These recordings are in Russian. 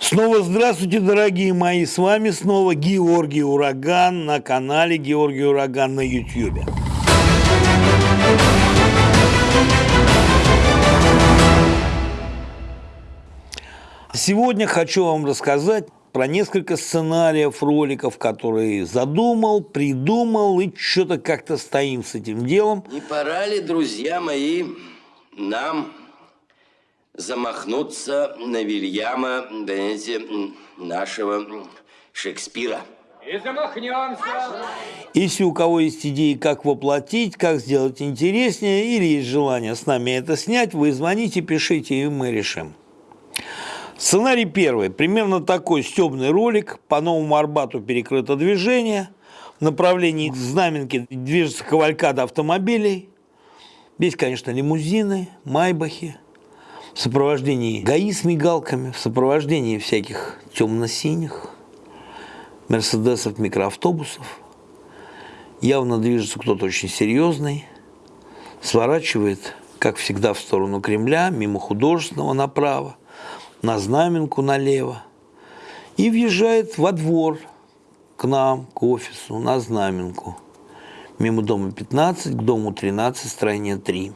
Снова здравствуйте, дорогие мои, с вами снова Георгий Ураган на канале Георгий Ураган на YouTube. Сегодня хочу вам рассказать про несколько сценариев роликов, которые задумал, придумал и что-то как-то стоим с этим делом. Не пора ли, друзья мои, нам замахнуться на Вильяма, знаете, нашего Шекспира? И замахнемся. Если у кого есть идеи, как воплотить, как сделать интереснее, или есть желание с нами это снять, вы звоните, пишите, и мы решим. Сценарий первый. Примерно такой стебный ролик. По Новому Арбату перекрыто движение. В направлении Знаменки движется кавалькада автомобилей. Здесь, конечно, лимузины, майбахи. В сопровождении ГАИ с мигалками, в сопровождении всяких темно-синих, мерседесов, микроавтобусов. Явно движется кто-то очень серьезный. Сворачивает, как всегда, в сторону Кремля, мимо художественного направо на Знаменку налево и въезжает во двор к нам, к офису, на Знаменку. Мимо дома 15, к дому 13, строение 3.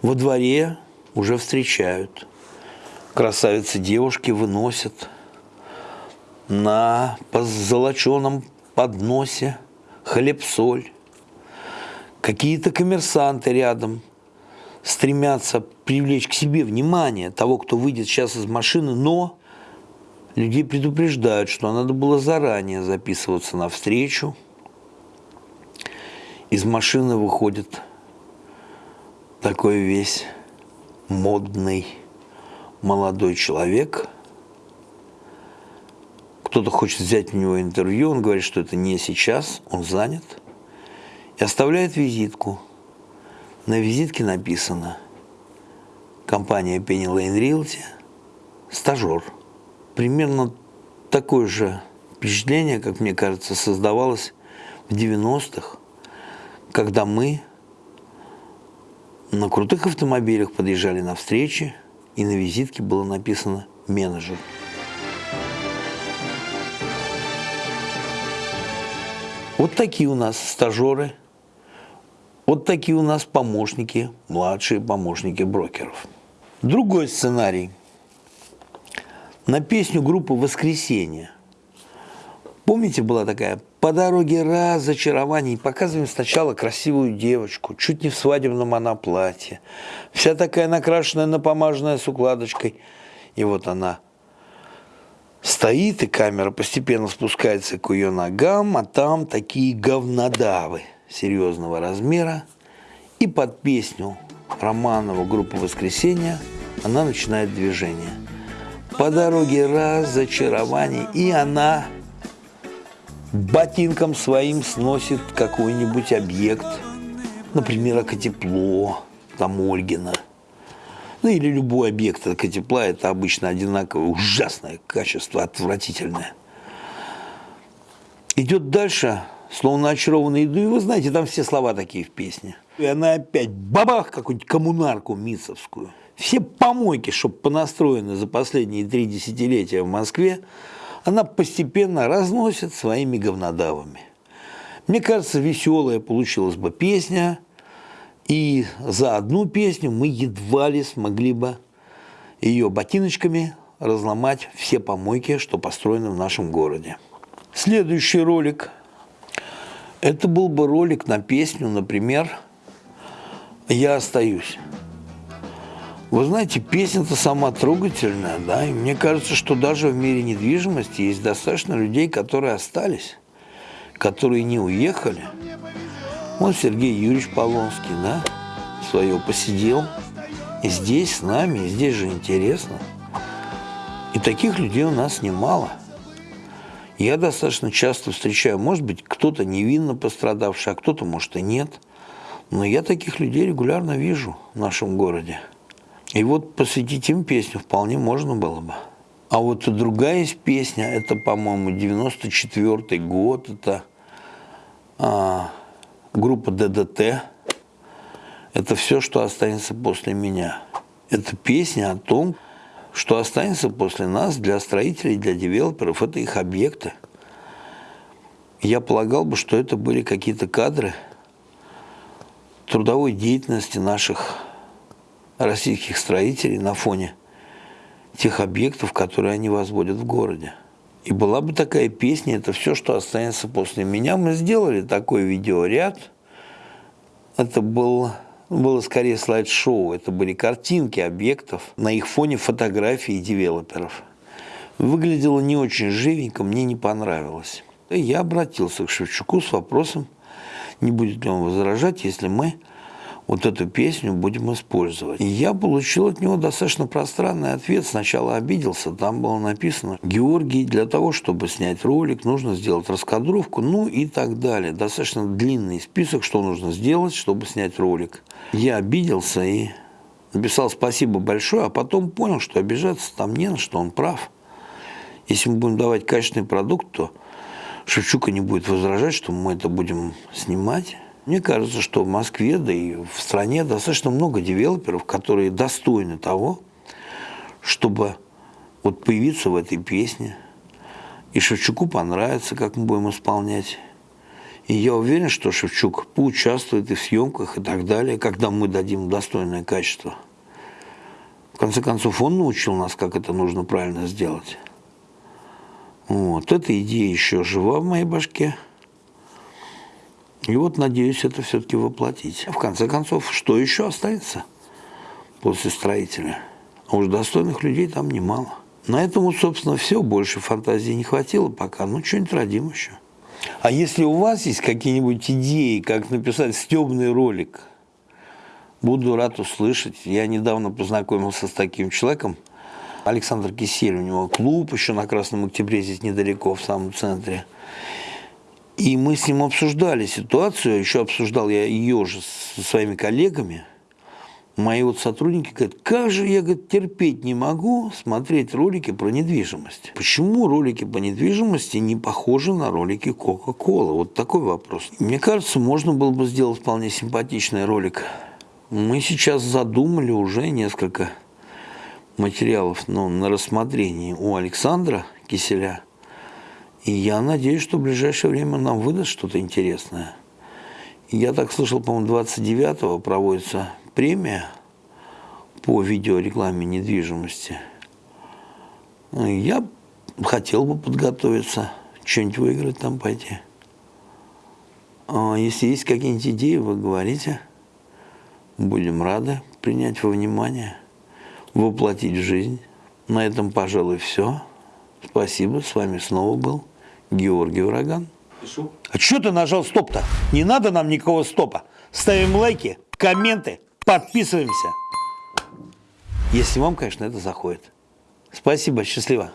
Во дворе уже встречают. Красавицы девушки выносят на позолоченном подносе хлеб-соль. Какие-то коммерсанты рядом – стремятся привлечь к себе внимание того, кто выйдет сейчас из машины, но людей предупреждают, что надо было заранее записываться на встречу. Из машины выходит такой весь модный молодой человек. Кто-то хочет взять у него интервью, он говорит, что это не сейчас, он занят, и оставляет визитку – на визитке написано компания Penny Lane Realty, стажер. Примерно такое же впечатление, как мне кажется, создавалось в 90-х, когда мы на крутых автомобилях подъезжали на встречи, и на визитке было написано «менеджер». Вот такие у нас стажеры – вот такие у нас помощники, младшие помощники брокеров. Другой сценарий. На песню группы «Воскресенье». Помните, была такая «По дороге разочарований» показываем сначала красивую девочку, чуть не в свадебном она платье, вся такая накрашенная, напомаженная с укладочкой. И вот она стоит, и камера постепенно спускается к ее ногам, а там такие говнодавы – серьезного размера, и под песню Романова группы «Воскресенье» она начинает движение. По дороге разочарований, и она ботинком своим сносит какой-нибудь объект, например, окотепло, там Ольгина. Ну или любой объект окотепла, это обычно одинаковое, ужасное качество, отвратительное. Идет дальше, словно очарованный иду, и вы знаете, там все слова такие в песне. И она опять бабах какую-нибудь коммунарку мицовскую. Все помойки, чтобы понастроены за последние три десятилетия в Москве, она постепенно разносит своими говнодавами. Мне кажется, веселая получилась бы песня, и за одну песню мы едва ли смогли бы ее ботиночками разломать все помойки, что построены в нашем городе. Следующий ролик – это был бы ролик на песню, например, «Я остаюсь». Вы знаете, песня-то сама трогательная, да, и мне кажется, что даже в мире недвижимости есть достаточно людей, которые остались, которые не уехали. Вот Сергей Юрьевич Полонский, да, свое посидел, и здесь с нами, и здесь же интересно. И таких людей у нас немало – я достаточно часто встречаю, может быть, кто-то невинно пострадавший, а кто-то, может, и нет. Но я таких людей регулярно вижу в нашем городе. И вот посвятить им песню вполне можно было бы. А вот другая есть песня, это, по-моему, 94 год, это а, группа ДДТ. Это все, что останется после меня. Это песня о том, Что останется после нас для строителей, для девелоперов, это их объекты. Я полагал бы, что это были какие-то кадры трудовой деятельности наших российских строителей на фоне тех объектов, которые они возводят в городе. И была бы такая песня, это все, что останется после меня. Мы сделали такой видеоряд. Это был, было скорее слайд-шоу, это были картинки объектов, на их фоне фотографии девелоперов. Выглядело не очень живенько, мне не понравилось. Я обратился к Шевчуку с вопросом, не будет ли он возражать, если мы вот эту песню будем использовать. И я получил от него достаточно пространный ответ. Сначала обиделся, там было написано, Георгий, для того, чтобы снять ролик, нужно сделать раскадровку, ну и так далее. Достаточно длинный список, что нужно сделать, чтобы снять ролик. Я обиделся и написал спасибо большое, а потом понял, что обижаться там не на что, он прав. Если мы будем давать качественный продукт, то Шевчука не будет возражать, что мы это будем снимать. Мне кажется, что в Москве, да и в стране достаточно много девелоперов, которые достойны того, чтобы вот появиться в этой песне. И Шевчуку понравится, как мы будем исполнять. И я уверен, что Шевчук поучаствует и в съемках и так далее, когда мы дадим достойное качество. В конце концов, он научил нас, как это нужно правильно сделать. Вот, эта идея еще жива в моей башке. И вот надеюсь это все-таки воплотить. В конце концов, что еще останется после строителя? А уж достойных людей там немало. На этом, собственно, все. Больше фантазии не хватило пока. Ну, что-нибудь родим еще. А если у вас есть какие-нибудь идеи, как написать стебный ролик, буду рад услышать. Я недавно познакомился с таким человеком, Александр Кисель, у него клуб еще на Красном Октябре, здесь недалеко, в самом центре. И мы с ним обсуждали ситуацию, еще обсуждал я ее же со своими коллегами. Мои вот сотрудники говорят, как же я говорит, терпеть не могу смотреть ролики про недвижимость. Почему ролики по недвижимости не похожи на ролики Coca-Cola? Вот такой вопрос. Мне кажется, можно было бы сделать вполне симпатичный ролик. Мы сейчас задумали уже несколько материалов ну, на рассмотрении у Александра Киселя – и я надеюсь, что в ближайшее время нам выдаст что-то интересное. Я так слышал, по-моему, 29-го проводится премия по видеорекламе недвижимости. Я хотел бы подготовиться, что-нибудь выиграть там пойти. А если есть какие-нибудь идеи, вы говорите. Будем рады принять во внимание, воплотить в жизнь. На этом, пожалуй, все. Спасибо, с вами снова был Георгий Ураган. Пишу. А что ты нажал стоп-то? Не надо нам никакого стопа. Ставим лайки, комменты, подписываемся. Если вам, конечно, это заходит. Спасибо, счастливо.